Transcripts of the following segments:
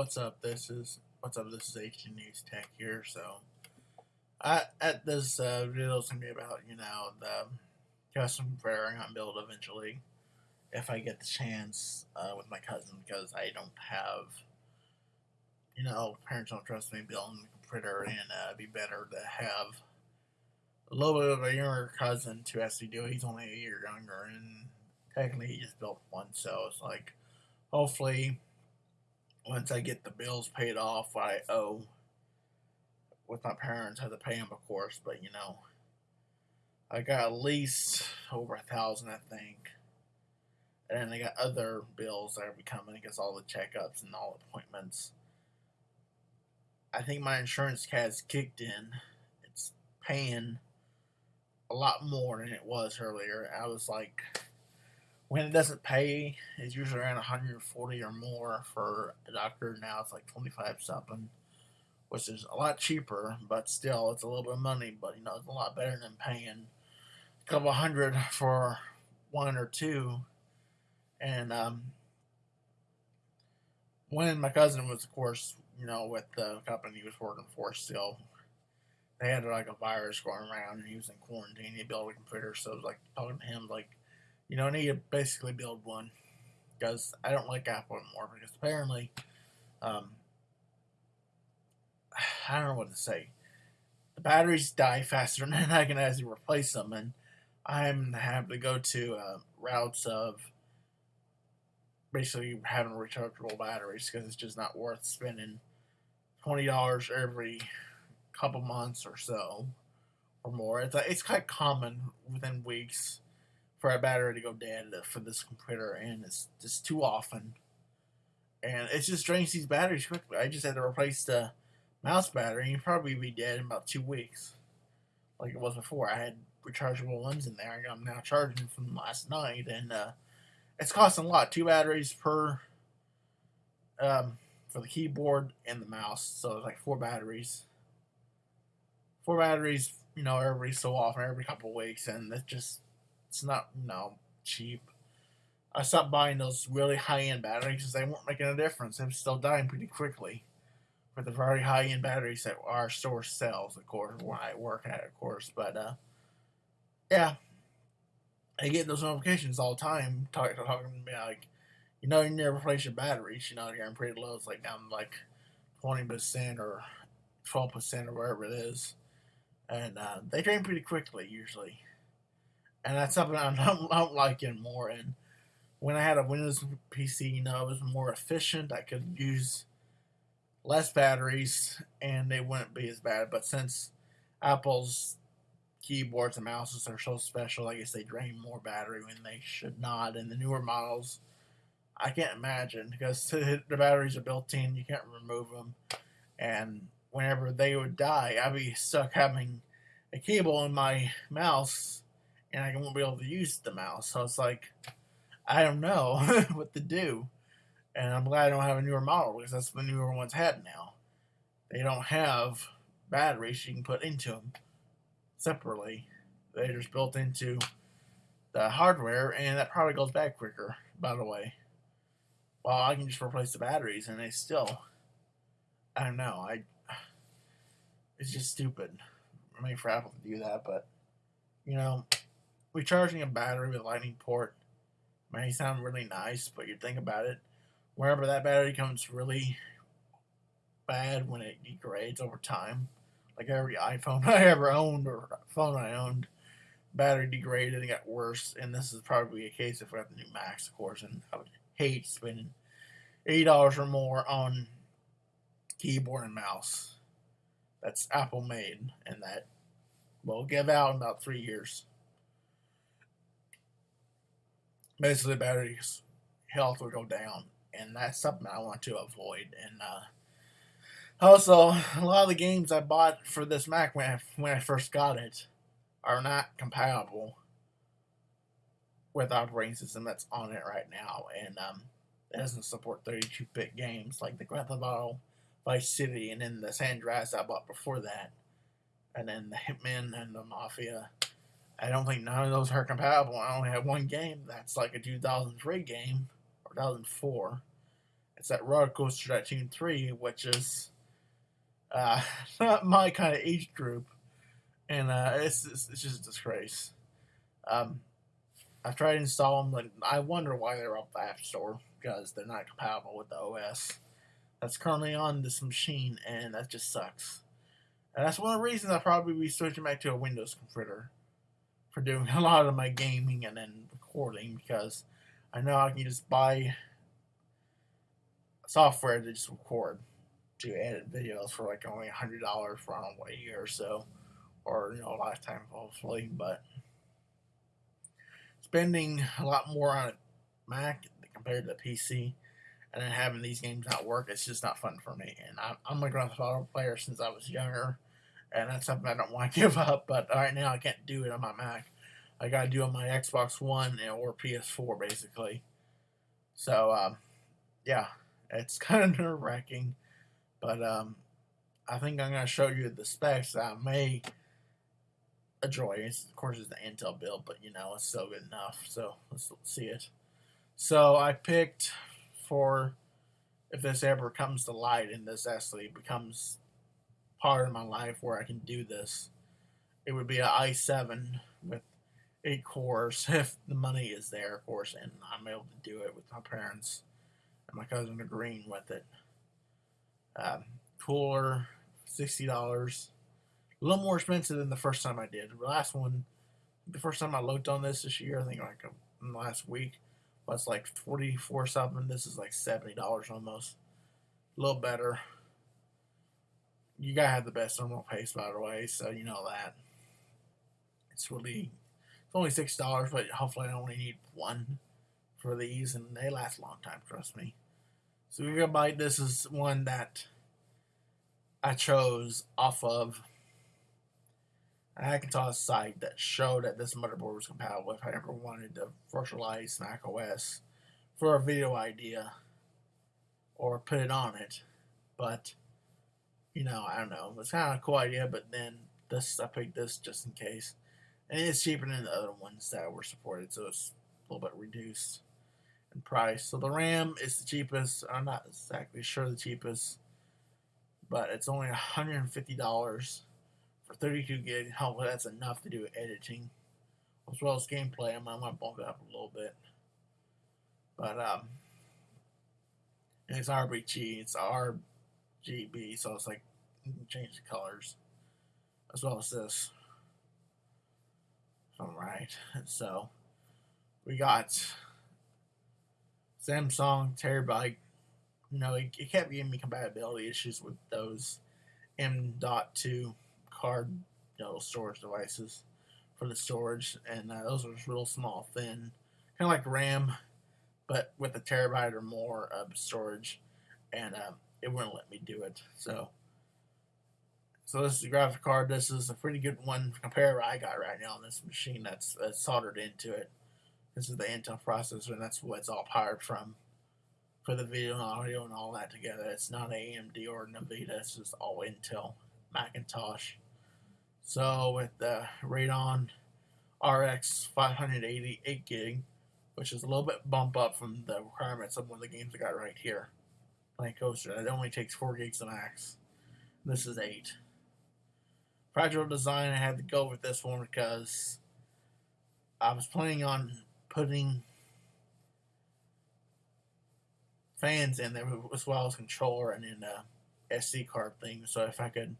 what's up? This is what's up. This is HD News Tech here. So, I at this uh, video is gonna be about you know the custom fairing on build eventually, if I get the chance uh, with my cousin because I don't have, you know, parents don't trust me building the printer and uh, it'd be better to have a little bit of a younger cousin to actually do. He's only a year younger and technically he just built one, so it's like hopefully once I get the bills paid off, what I owe with my parents, I have to pay them, of course. But you know, I got at least over a thousand, I think, and then I got other bills that are becoming, I guess, all the checkups and all appointments. I think my insurance has kicked in. It's paying a lot more than it was earlier. I was like when it doesn't pay, it's usually around 140 or more for a doctor. Now it's like 25 something, which is a lot cheaper, but still it's a little bit of money. But you know, it's a lot better than paying a couple hundred for one or two. And um, when my cousin was, of course, you know, with the company he was working for, still they had like a virus going around, and he was in quarantine. He built a computer, so it was like talking to him like you know, I need to basically build one because I don't like Apple anymore because apparently, um, I don't know what to say. The batteries die faster than I can actually replace them, and I'm having to go to uh, routes of basically having rechargeable batteries because it's just not worth spending twenty dollars every couple months or so or more. It's it's quite common within weeks for a battery to go dead for this computer, and it's just too often. And it just drains these batteries quickly. I just had to replace the mouse battery, and probably be dead in about two weeks, like it was before. I had rechargeable ones in there. And I'm now charging from last night, and uh, it's costing a lot. Two batteries per um, for the keyboard and the mouse, so it's like four batteries. Four batteries, you know, every so often, every couple of weeks, and it just it's not, know, cheap. I stopped buying those really high end batteries because they weren't making a difference. They were still dying pretty quickly for the very high end batteries that our store sells, of course, where I work at, of course. But, uh, yeah, I get those notifications all the time talking, to me like, you know, you never replace your batteries. You know, in pretty low. It's like down like 20% or 12% or whatever it is. And uh, they drain pretty quickly, usually and that's something I don't, I don't like anymore. And when I had a Windows PC, you know, it was more efficient. I could use less batteries, and they wouldn't be as bad. But since Apple's keyboards and mouses are so special, I guess they drain more battery when they should not. And the newer models, I can't imagine because the batteries are built in, you can't remove them. And whenever they would die, I'd be stuck having a cable in my mouse and I won't be able to use the mouse. So it's like, I don't know what to do. And I'm glad I don't have a newer model because that's what the newer ones had now. They don't have batteries you can put into them separately. They're just built into the hardware, and that probably goes bad quicker, by the way. Well, I can just replace the batteries, and they still, I don't know. I, it's just stupid. I mean, for Apple to do that, but you know, recharging a battery with a lightning port may sound really nice, but you think about it, wherever that battery becomes really bad when it degrades over time, like every iPhone I ever owned or phone I owned, battery degraded and got worse. And this is probably a case if we have the new Macs, of course. And I would hate spending eighty dollars or more on keyboard and mouse that's Apple made, and that will give out in about three years. Basically battery health will go down, and that's something I want to avoid. And uh, also, a lot of the games I bought for this Mac when I, when I first got it are not compatible with operating system that's on it right now, and um, it doesn't support 32-bit games like the Grand Theft Auto Vice City, and then the San Andreas I bought before that, and then the Hitman and the Mafia I don't think none of those are compatible. I only have one game that's like a 2003 game or 2004, It's that Roller Coaster Tycoon 3, which is uh, not my kind of age group, and uh, it's, it's, it's just a disgrace. Um, I tried to install them, but I wonder why they're off the App Store because they're not compatible with the OS that's currently on this machine, and that just sucks. And that's one of the reasons I'll probably be switching back to a Windows computer for doing a lot of my gaming and then recording because I know I can just buy software to just record to edit videos for like only hundred dollars for I don't know, a year or so, or you know a lifetime hopefully. But spending a lot more on a Mac compared to PC, and then having these games not work, it's just not fun for me. And I'm, I'm a Auto player since I was younger, and that's something I don't want to give up. But right now I can't do it on my Mac. I gotta do it on my Xbox One or PS4 basically. So um, yeah, it's kind of nerve wracking, but um, I think I'm gonna show you the specs I may enjoy. It's, of course, it's the Intel build, but you know it's still good enough. So let's see it. So I picked for if this ever comes to light and this actually becomes part of my life where I can do this, it would be an i7 with eight cores if the money is there, of course, and I'm able to do it with my parents and my cousin agreeing with it. Um, cooler, sixty dollars, a little more expensive than the first time I did. The last one, the first time I looked on this this year, I think like the last week, was like forty four something. This is like seventy dollars almost, a little better. You gotta have the best thermal paste, by the way, so you know that. It's really it's only six dollars, but hopefully I only need one for these, and they last a long time. Trust me. So Gigabyte, this is one that I chose off of i had a Hackintosh site that showed that this motherboard was compatible if I ever wanted to virtualize Mac OS for a video idea or put it on it. But you know, I don't know. It's kind of a cool idea, but then this I picked this just in case and it's cheaper than the other ones that were supported, so it's a little bit reduced in price. So the RAM is the cheapest. I'm not exactly sure the cheapest, but it's only $150 for 32 gig. Hopefully that's enough to do editing as well as gameplay. I might bump it up a little bit, but um, it's RBG. It's RGB, so it's like can change the colors as well as this. All right, so we got Samsung Terabyte. You know, it, it kept giving me compatibility issues with those M.2 card you know, storage devices for the storage, and uh, those are just real small, thin, kind of like RAM, but with a terabyte or more of storage, and uh, it wouldn't let me do it. So so this is the graphic card. This is a pretty good one compared I got right now on this machine that's, that's soldered into it. This is the Intel processor, and that's what it's all powered from for the video and audio and all that together. It's not AMD or NVIDIA. It's just all Intel Macintosh. So with the Radeon RX 588 gig, which is a little bit bump up from the requirements of one of the games I got right here. Planet Coaster. It only takes 4 gigs to max. This is 8. Fractal Design, I had to go with this one because I was planning on putting fans in there as well as controller and then uh, a SD card thing. So if I could,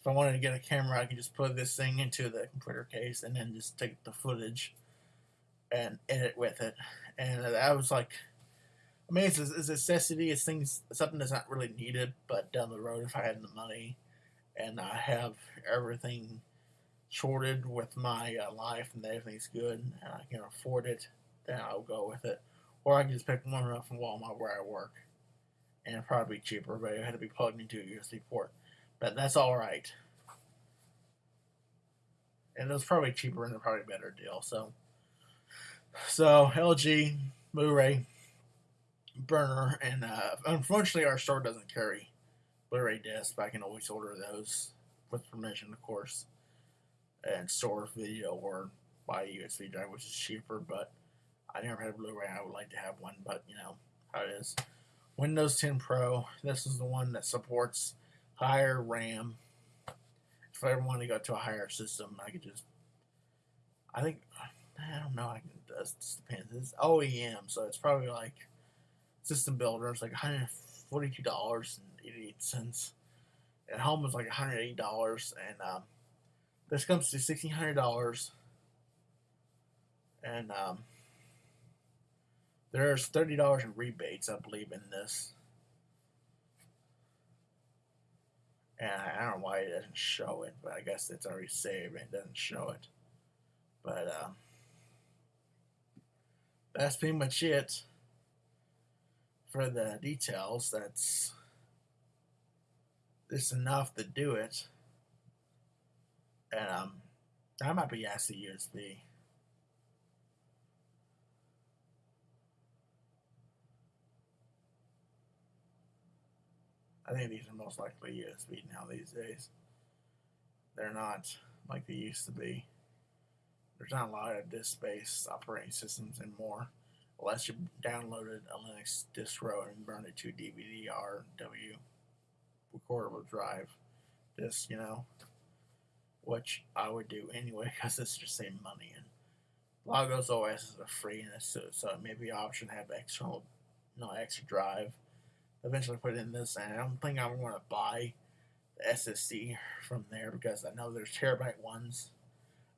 if I wanted to get a camera, I could just put this thing into the computer case and then just take the footage and edit with it. And I was like, I mean, it's a necessity. It's things, something that's not really needed, but down the road, if I had the money, and I have everything sorted with my uh, life and everything's good and I can afford it, then I'll go with it. Or I can just pick one up from Walmart where I work. And it'd probably be cheaper, but it had to be plugged into a USB port. But that's alright. And it was probably cheaper and probably better deal. So, so LG, Blu-ray, burner, and uh, unfortunately our store doesn't carry Blu-ray disc, but I can always order those with permission, of course, and store video or buy a USB drive, which is cheaper. But I never had a Blu-ray. I would like to have one, but you know how it is. Windows 10 Pro. This is the one that supports higher RAM. If I ever want to go to a higher system, I could just. I think I don't know. I can. It just depends. It's OEM, so it's probably like system builder. It's like 142 dollars 88 cents. At home is like 180 dollars, and um, this comes to 1600 dollars. And um, there's thirty dollars in rebates, I believe, in this. And I don't know why it doesn't show it, but I guess it's already saved and it doesn't show it. But um, that's pretty much it for the details. That's this enough to do it. And um, that might be ASCII USB. I think these are most likely USB now these days. They're not like they used to be. There's not a lot of disk-based operating systems anymore, unless you downloaded a Linux distro and burned it to DVD or recordable drive disk, you know, which I would do anyway because it's just saving money. And Logos lot is are free, and so, so it may be option to have external, no extra drive eventually put in this, and I don't think I'm going to buy the SSD from there because I know there's terabyte ones.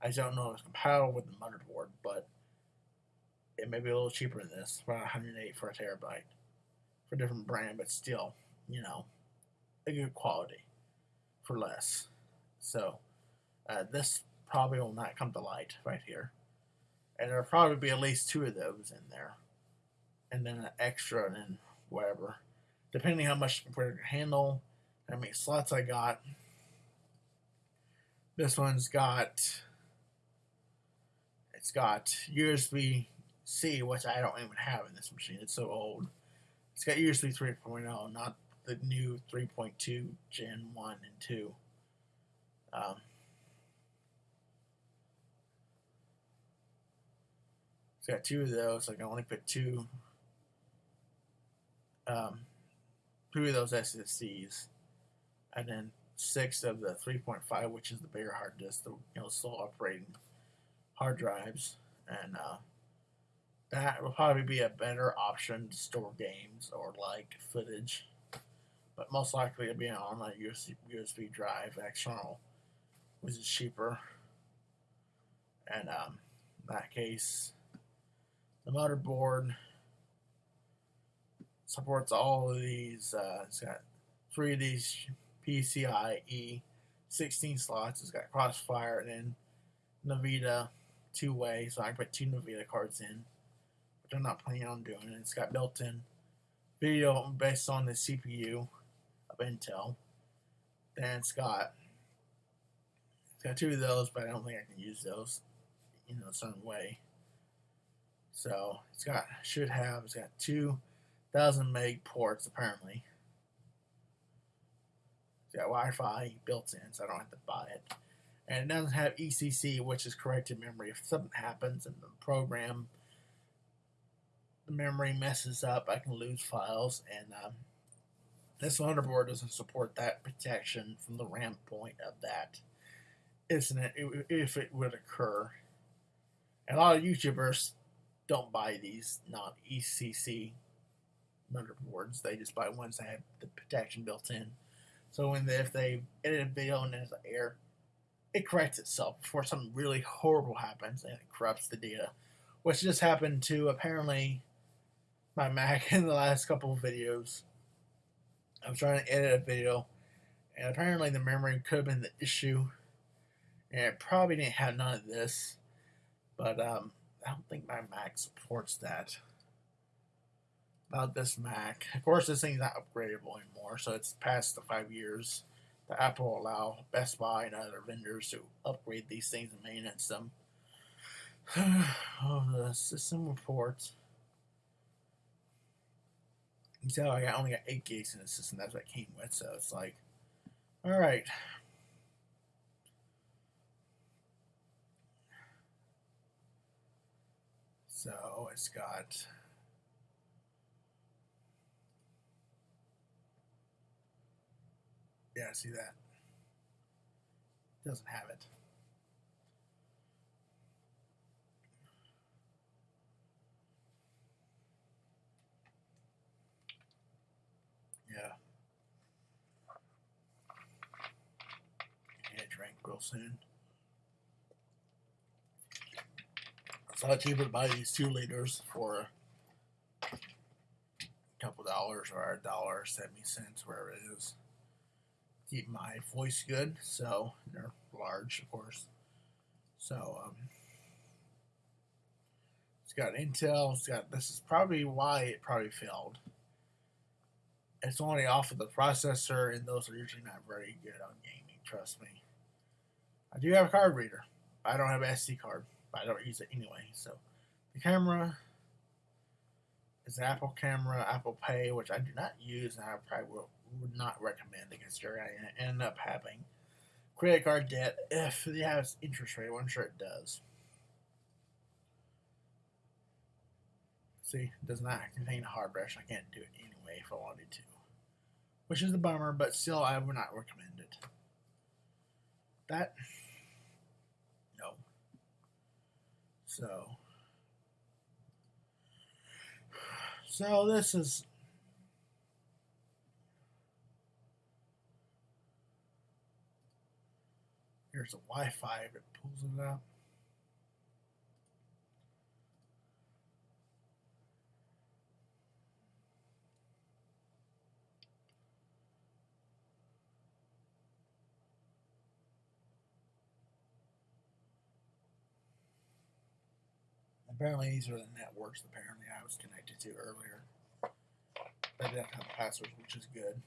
I don't know if it's compatible with the motherboard, but it may be a little cheaper than this, about 108 for a terabyte for a different brand, but still, you know, a good quality for less. So uh, this probably will not come to light right here, and there'll probably be at least two of those in there, and then an extra, and then whatever depending how much computer can handle, how many slots I got. This one's got it's got USB C, which I don't even have in this machine. It's so old. It's got USB 3.0, not the new 3.2 Gen 1 and 2. Um, it's got two of those. I can only put two um, three of those SSDs, and then six of the 3.5, which is the bigger hard disk, the you know slow operating hard drives, and uh, that will probably be a better option to store games or like footage. But most likely it'll be an online USB, USB drive external, which is cheaper. And um, in that case, the motherboard supports all of these. Uh, it's got three of these PCIe 16 slots. It's got Crossfire and then NVIDIA two way, so I can put two NVIDIA cards in, which I'm not planning on doing. And It's got built in video based on the CPU Intel. Then it's got it's got two of those, but I don't think I can use those, know, a certain way. So it's got should have it's got two thousand meg ports apparently. It's got Wi-Fi built in, so I don't have to buy it. And it doesn't have ECC, which is corrected memory. If something happens and the program, the memory messes up, I can lose files. And um, this motherboard doesn't support that protection from the RAM point of that incident if it would occur. And a lot of YouTubers don't buy these non ECC motherboards. They just buy ones that have the protection built in. So when if they edit a video and there's an error, it corrects itself before something really horrible happens and it corrupts the data. Which just happened to apparently my Mac in the last couple of videos. I was trying to edit a video and apparently the memory could have been the issue. And it probably didn't have none of this. But um, I don't think my Mac supports that about this Mac. Of course, this thing's not upgradable anymore, so it's past the five years that Apple allow Best Buy and other vendors to upgrade these things and maintenance them. oh, the system reports. So oh, I only got eight gigs in the system. That's what I came with. So it's like, all right. So it's got Yeah, see that. Doesn't have it. It's a lot cheaper to buy these two liters for a couple dollars or a dollar seventy cents, wherever it is. Keep my voice good, so they're large, of course. So um, it's got Intel. It's got this is probably why it probably failed. It's only off of the processor, and those are usually not very good on gaming. Trust me. I do have a card reader. I don't have an SD card, but I don't use it anyway. So the camera is an Apple camera, Apple Pay, which I do not use, and I probably will, would not recommend because you're going to end up having credit card debt if it has interest rate. I'm sure it does. See, it does not contain a hard brush. I can't do it anyway if I wanted to. Which is a bummer, but still, I would not recommend it. That, no. So, so this is Here's a Wi-Fi that pulls it out. Apparently, these are the networks. Apparently, I was connected to earlier. They didn't have passwords, which is good.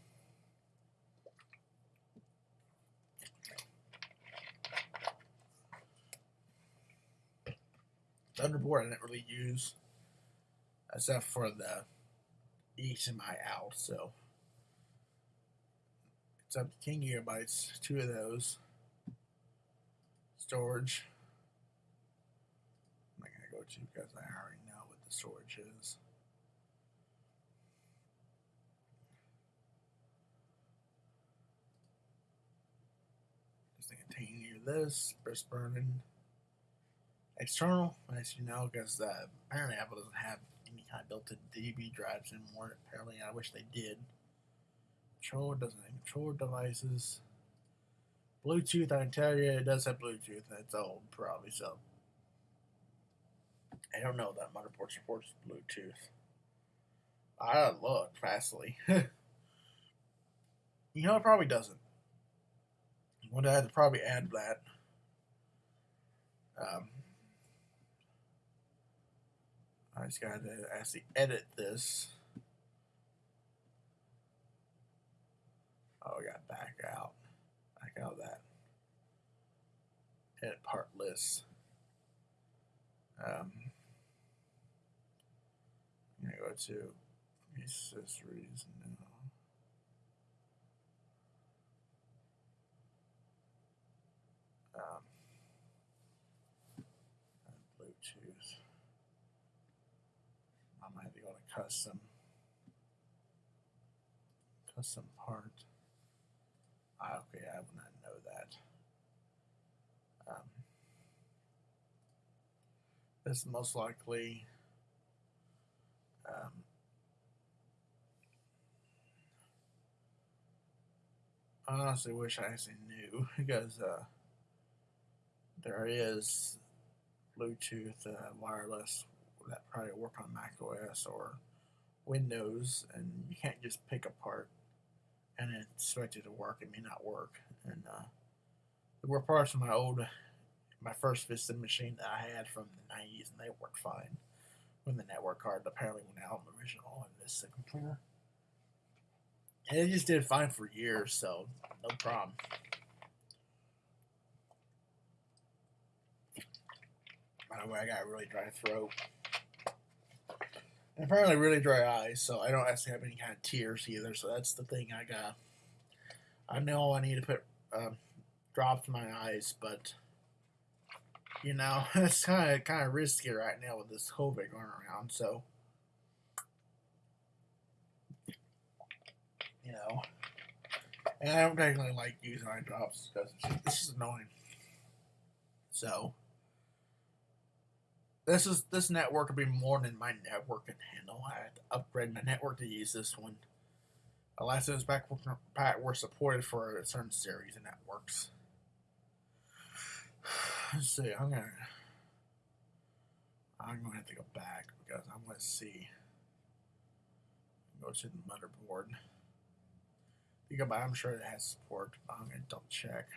Thunderbolt I didn't really use except for the HDMI out, so it's up to 10 gigabytes, two of those. Storage. Because I already know what the storage is. Just contain you this, burst burning external, as you know, because uh, apparently Apple doesn't have any kind of built-in DB drives anymore. Apparently, I wish they did. Controller doesn't have controller devices. Bluetooth, I can tell you, it does have Bluetooth. It's old, probably, so. I don't know that motherboard supports Bluetooth. I look fastly. you know, it probably doesn't. I Would I have to probably add that. Um, I just got to actually edit this. Oh, we got back out. Back out of that. Edit part list. Um, to go to accessories now. Um, Bluetooth. I might be going to custom custom part. Ah, okay, I would not know that. Um, this most likely um, I honestly wish I actually knew because uh, there is Bluetooth uh, wireless that probably work on Mac OS or Windows, and you can't just pick a part and expect it to work. It may not work. And uh, there were parts of my old, my first Vista machine that I had from the 90s, and they worked fine. When the network card apparently went out on the original on this computer. And it just did fine for years, so no problem. By the way, I got a really dry throat. And apparently really dry eyes, so I don't actually have any kind of tears either, so that's the thing I got. I know I need to put um, drops in my eyes, but you know, it's kind of kind of risky right now with this COVID going around, so know. And I don't technically like using eye drops because this is annoying. So this is this network will be more than my network can handle. I had to upgrade my network to use this one. Last those back were supported for a certain series of networks. Let's see, I'm gonna I'm gonna have to go back because I'm gonna see. Go to the motherboard. I'm sure it has support, but I'm gonna double check.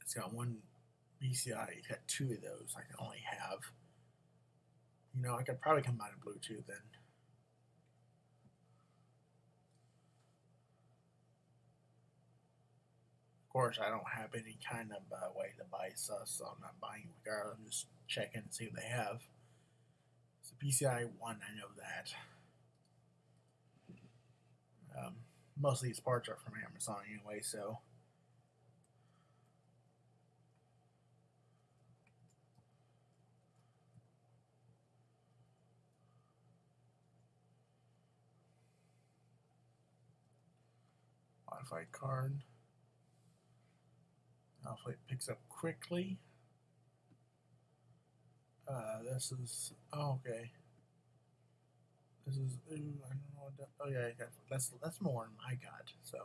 It's got one PCI, it's got two of those. I can only have. You know, I could probably combine a Bluetooth then. Of course, I don't have any kind of uh, way to buy stuff, so I'm not buying regardless. I'm just checking to see what they have. It's a PCI 1, I know that. Um, most of these parts are from Amazon anyway, so. Modified card. Hopefully it picks up quickly. Uh, this is oh, okay. This is ooh, I don't know what that, oh yeah, got, that's that's more than I got. So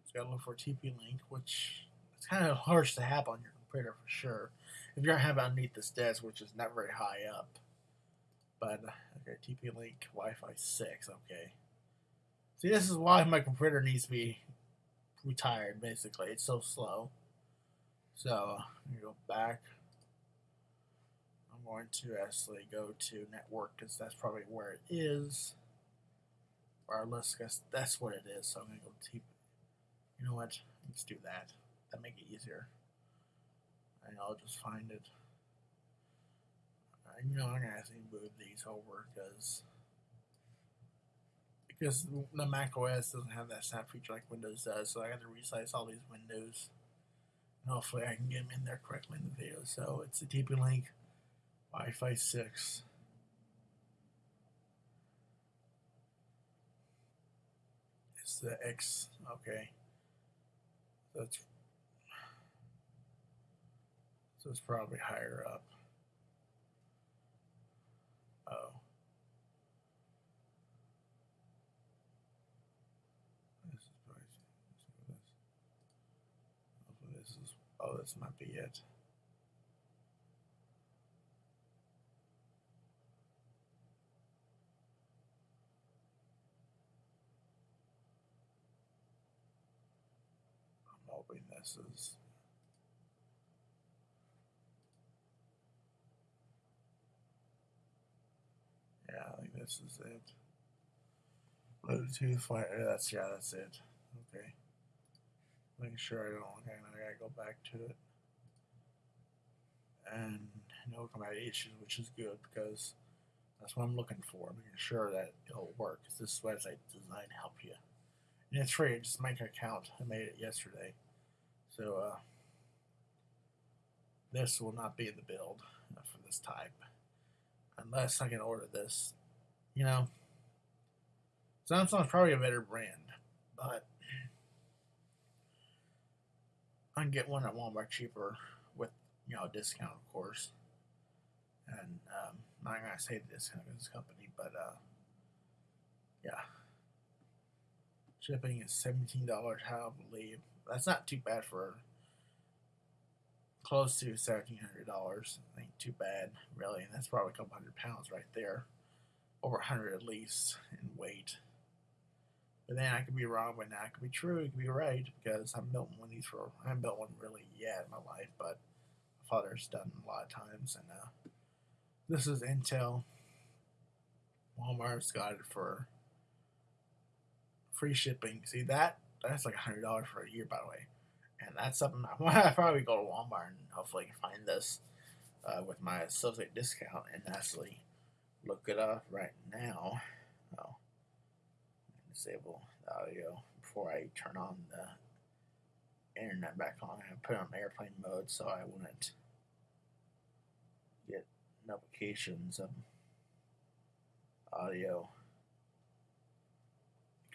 just gotta look for TP link, which it's kind of harsh to have on your computer for sure. If you're having underneath this desk, which is not very high up. But okay, TP link Wi-Fi six. Okay. See, this is why my computer needs to be retired. Basically, it's so slow. So you go back. Going to actually go to network because that's probably where it is. Regardless, guess that's what it is. So I'm gonna go deep. You know what? Let's do that. That make it easier. And I'll just find it. You know I'm gonna actually move these over because because the Mac OS doesn't have that snap feature like Windows does. So I got to resize all these windows. And hopefully I can get them in there correctly in the video. So it's a TP Link Wi-Fi 6. It's the X, okay. That's so it's probably higher up. Oh. This is probably this. Hopefully oh, this is oh this might be it. I'm is yeah, I think this is it. Bluetooth uh, fire that's yeah, that's it. Okay. Making sure I don't okay, now I gotta go back to it. And no combat issues, which is good because that's what I'm looking for. Making sure that it'll work. This website to help you. And it's free. Just make an account. I made it yesterday. So, uh, this will not be the build for this type. Unless I can order this. You know, Samsung's probably a better brand. But I can get one at Walmart cheaper with, you know, a discount, of course. And um, I'm not to say the discount of this company, but uh, yeah. Shipping is $17, I believe. That's not too bad for close to $1,700. I ain't too bad, really. And that's probably a couple hundred pounds right there. Over a 100 at least in weight. But then I could be wrong, but that could be true. It could be right because I'm building one of these for. I haven't built one really yet in my life, but my father's done a lot of times. And uh, this is Intel. Walmart's got it for free shipping. See that? That's like hundred dollars for a year, by the way. And that's something I probably go to Walmart and hopefully find this uh, with my associate discount and actually look it up right now. Oh disable the audio before I turn on the internet back on and put it on airplane mode so I wouldn't get notifications of audio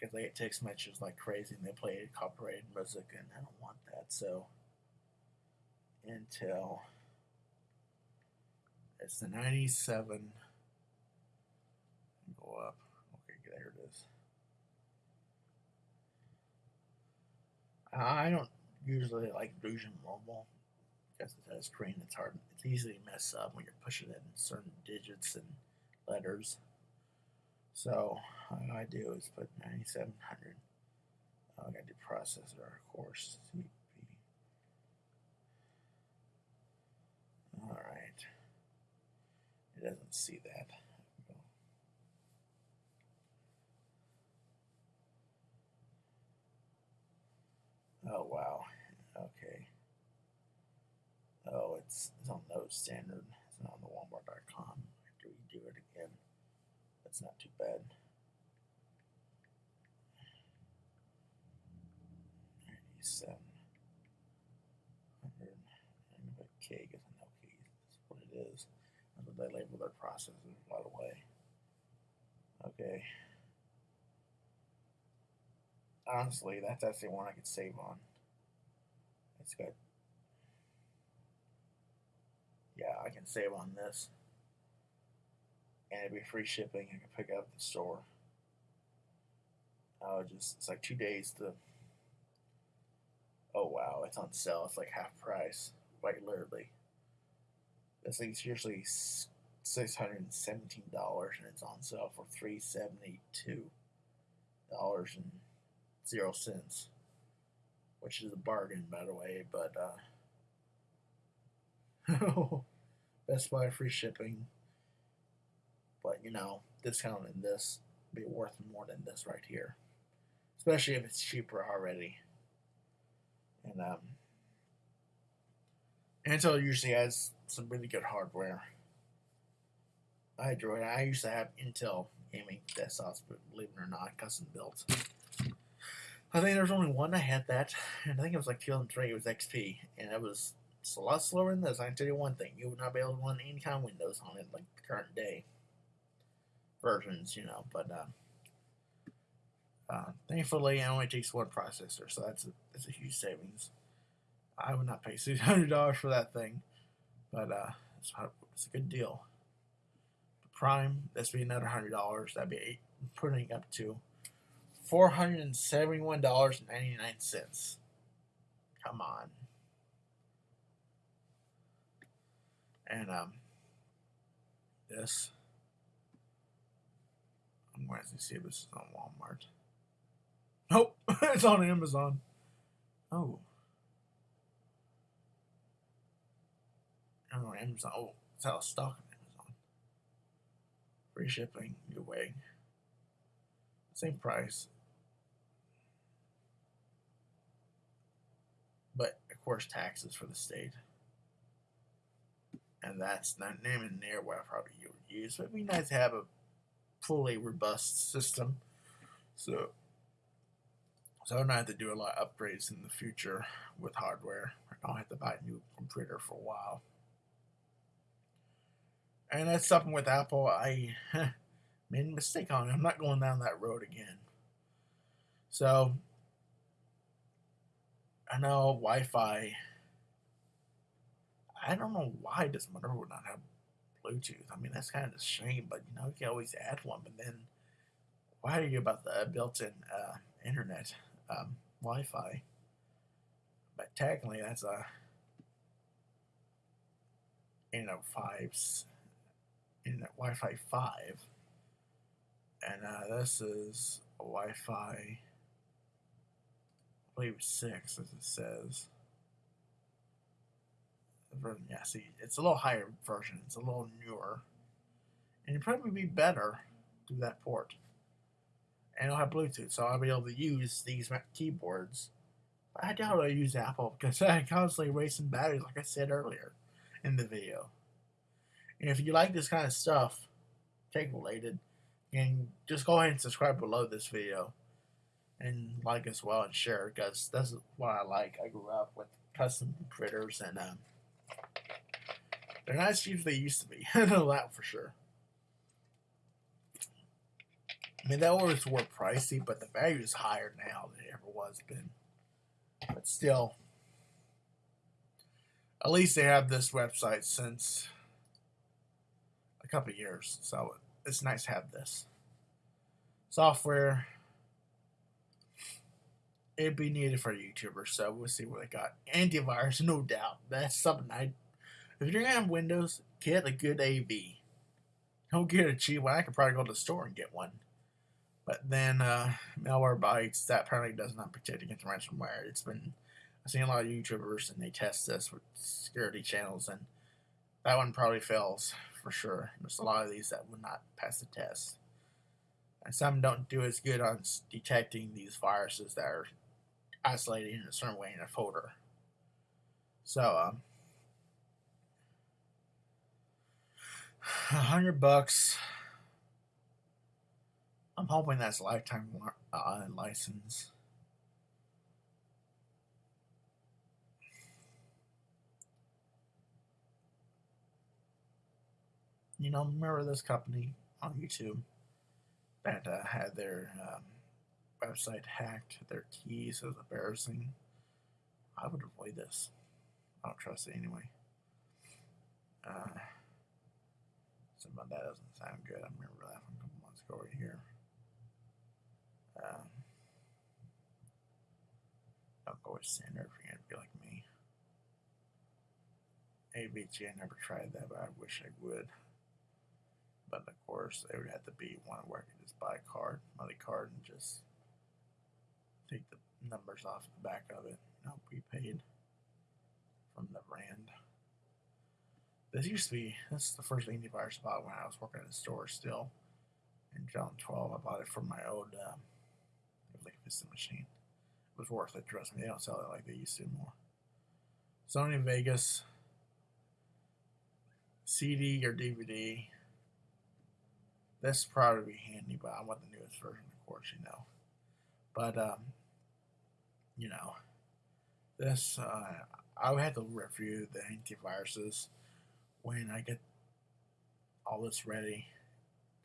because they get text messages like crazy and they play copyrighted music, and I don't want that. So Intel, it's the 97. Go up. Okay, there it is. I don't usually like Fusion Mobile because it has a screen. It's hard. It's easy to mess up when you're pushing it in certain digits and letters. So all I do is put 9700. Oh, I got the processor, of course. CP. All right. It doesn't see that. Oh wow. Okay. Oh, it's, it's on Node Standard. It's not on the Walmart.com. I we do it again. That's not too bad. 97. 100. K because I know K is what it is. They label their processors, by the way. Okay. Honestly, that's actually one I could save on. It's good. Yeah, I can save on this. And it'd be free shipping. I can pick up at the store. I would just it's like two days to. Oh wow, it's on sale. It's like half price, like literally. This thing's usually six hundred and seventeen dollars, and it's on sale for three seventy two dollars and zero cents, which is a bargain, by the way. But uh, Best Buy free shipping, but you know, discounting this be worth more than this right here, especially if it's cheaper already. And um, Intel usually has some really good hardware. I enjoy. I used to have Intel gaming desktops, but believe it or not, custom built. I think there was only one that had that, and I think it was like 2003. It was XP, and it was it's a lot slower than this. I can tell you one thing: you would not be able to run any kind of Windows on it, like the current day versions, you know. But uh, uh, thankfully, it only takes one processor, so that's a that's a huge savings. I would not pay six hundred dollars for that thing, but uh, it's, it's a good deal. Prime, that's be another hundred dollars. That'd be eight, putting up to four hundred and seventy-one dollars and ninety-nine cents. Come on. And um, this, Going to see if this is on Walmart. Nope, it's on Amazon. Oh. On Amazon. Oh, it's out of stock on Amazon. Free shipping, your way. Same price. But, of course, taxes for the state and that's not naming near what I probably would use. But it'd be nice to have a fully robust system. So, so I don't have to do a lot of upgrades in the future with hardware. I don't have to buy a new computer for a while. And that's something with Apple I made a mistake on. I'm not going down that road again. So I know Wi-Fi I don't know why mother would not have Bluetooth. I mean, that's kind of a shame, but you know, you can always add one. But then, why are you about the built-in uh, internet um, Wi-Fi? But technically, that's a you know fives internet Wi-Fi five, and uh, this is a Wi-Fi. I believe six, as it says version. Yeah, see, it's a little higher version. It's a little newer. And it'd probably be better through that port. And it'll have Bluetooth, so I'll be able to use these keyboards. But I doubt I'll use Apple because I constantly wasting batteries, like I said earlier in the video. And if you like this kind of stuff, tech related, and just go ahead and subscribe below this video and like as well and share because that's what I like. I grew up with custom critters and um, they're not as cheap as they used to be. I know that for sure. I mean, that was were pricey, but the value is higher now than it ever was been. But still, at least they have this website since a couple years, so it's nice to have this software. It'd be needed for YouTubers, so we'll see what they got. Antivirus, no doubt. That's something I. If you're gonna have Windows, get a good AV. Don't get a cheap one. I could probably go to the store and get one. But then uh, Malwarebytes that apparently does not protect against ransomware. It's been I've seen a lot of YouTubers and they test this with security channels and that one probably fails for sure. There's a lot of these that would not pass the test. And some don't do as good on detecting these viruses that are isolated in a certain way in a folder. So, um, a hundred bucks. I'm hoping that's a lifetime uh, license. You know, remember this company on YouTube that uh, had their um, website hacked, their keys. is embarrassing. I would avoid this. I don't trust it anyway. Uh, some of that doesn't sound good. I remember that from a couple months ago right here. Um, don't go with Cinder if you're going to be like me. AVG, I never tried that, but I wish I would. But of course, it would have to be one where I could just buy a card, money card, and just take the numbers off the back of it. No prepaid from the brand. This used to be, this is the first antivirus I bought when I was working at a store still. In John 12, I bought it from my old um, like Vista machine. It was worth it, trust me. They don't sell it like they used to anymore. Sony Vegas CD or DVD. This probably be handy, but I want the newest version, of course, you know. But um, you know, this uh, I would have to review the antiviruses when I get all this ready.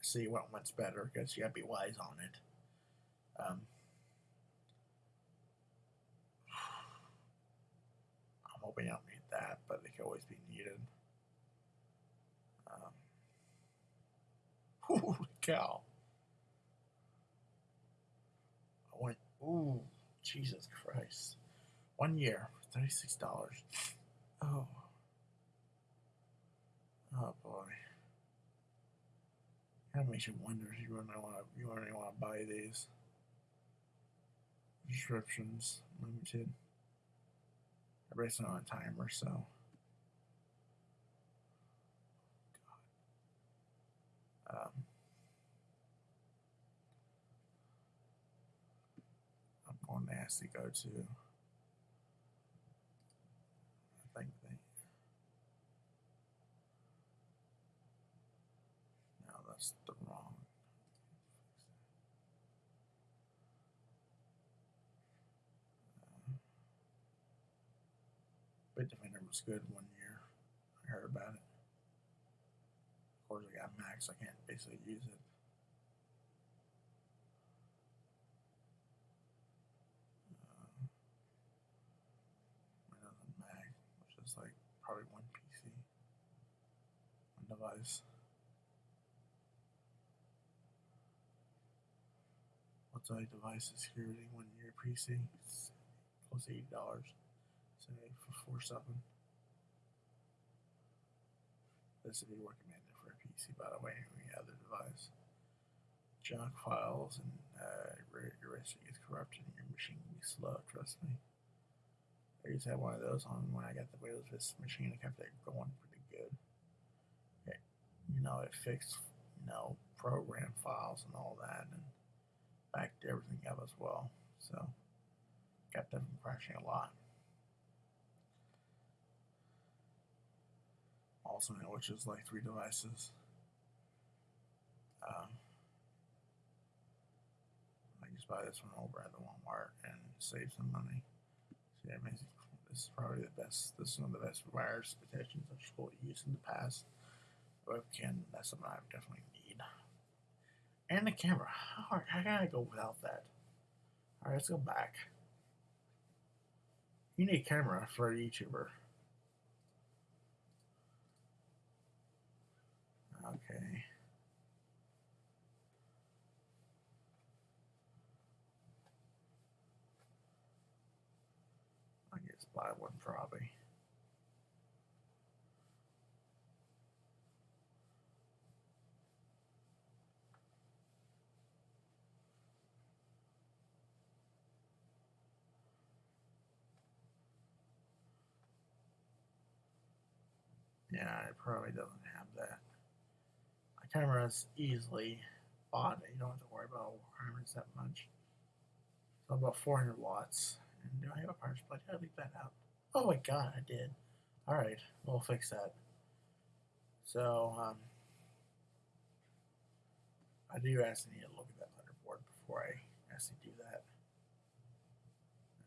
To see what one's better because you gotta be wise on it. Um, I'm hoping I don't need that, but it can always be needed. Um, holy cow! I went. Ooh, Jesus Christ! One year, thirty-six dollars. Oh. Oh boy. That makes you wonder if you really want to you really want to buy these subscriptions limited. Everybody's on a timer, so. Um, To go to. I think they. No, that's the wrong. Bitdefender was good one year. I heard about it. Of course, I got Max. I can't basically use it. Uh, Windows and Mac, which is like probably one PC, one device. What's like device security one year PC? It's eighty dollars. Say for four something. This would be recommended for a PC, by the way, any other device. Junk files and uh, risk corrupted and your machine can be slow, trust me. I used to have one of those on when I got the Windows Vista machine. It kept it going pretty good. You know, it fixed, you know, program files and all that and backed everything up as well. So, kept them crashing a lot. also which is like three devices. Um, I just buy this one over at the Walmart and save some money. See, I mean, this is probably the best. This is one of the best virus protections I've used in the past. Webcam, that's something I definitely need. And the camera. How, how can I go without that? Alright, let's go back. You need a camera for a YouTuber. Okay. I guess buy one probably. Yeah, it probably doesn't have that. My camera is easily bought. You don't have to worry about requirements that much. So about 400 watts. And do I have a power supply? Did I leave that out? Oh my god, I did. Alright, we'll fix that. So, um, I do actually need to look at that motherboard before I actually do that.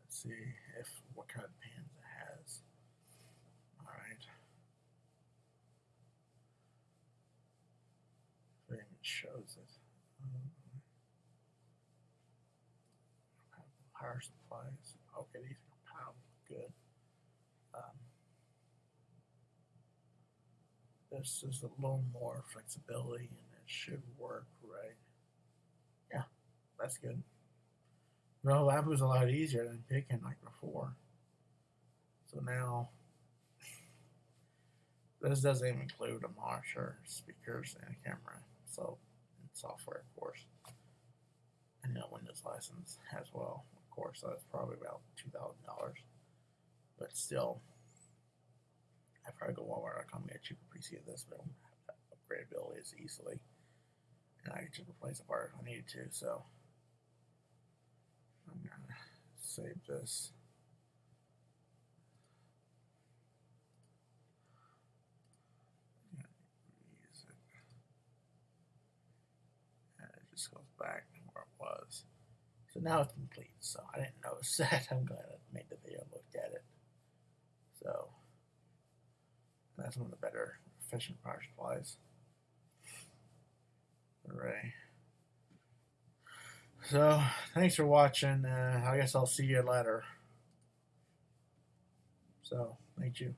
Let's see if what kind of pins it has. Alright. If it even shows it. Power supplies. Okay, these are compatible. Good. Um, this is a little more flexibility and it should work right. Yeah, that's good. Well, that was a lot easier than picking like before. So now, this doesn't even include a monitor, speakers, and a camera. So, and software, of course. And a Windows license as well, of course. That's probably about $2,000. But still, I probably go Walmart.com get a cheaper PC of this, but I don't have that upgradability as easily. And I can just replace the part if I needed to, so I'm gonna save this. Yeah, use it. And it just goes back where it was. So now it's complete. So I didn't notice that. I'm glad I made the video and looked at it. So that's one of the better efficient power supplies. Hooray. So thanks for watching. Uh, I guess I'll see you later. So thank you.